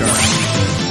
next.